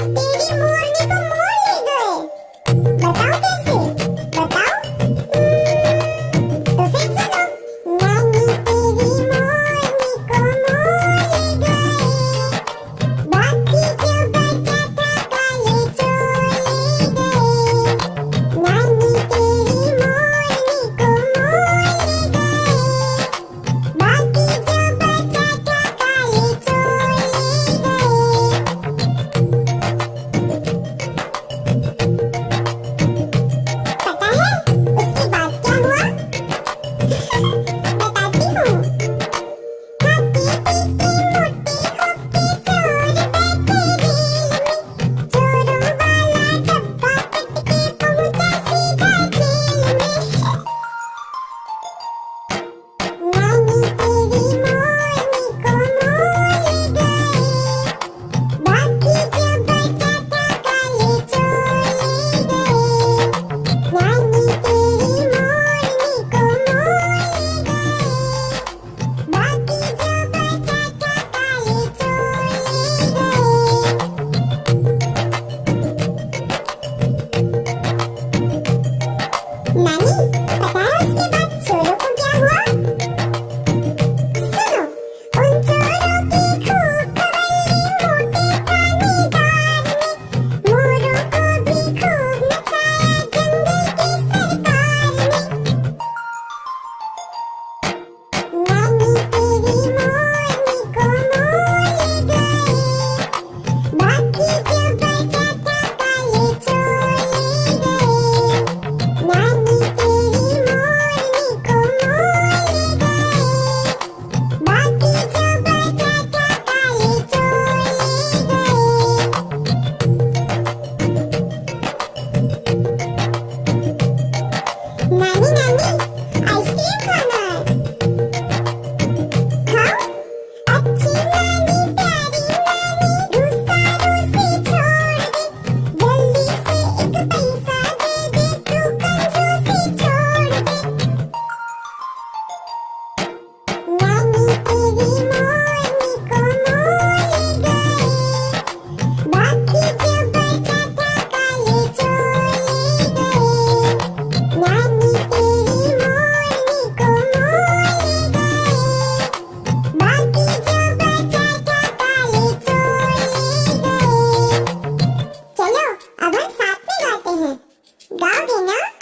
Baby, morning, Dobby, no?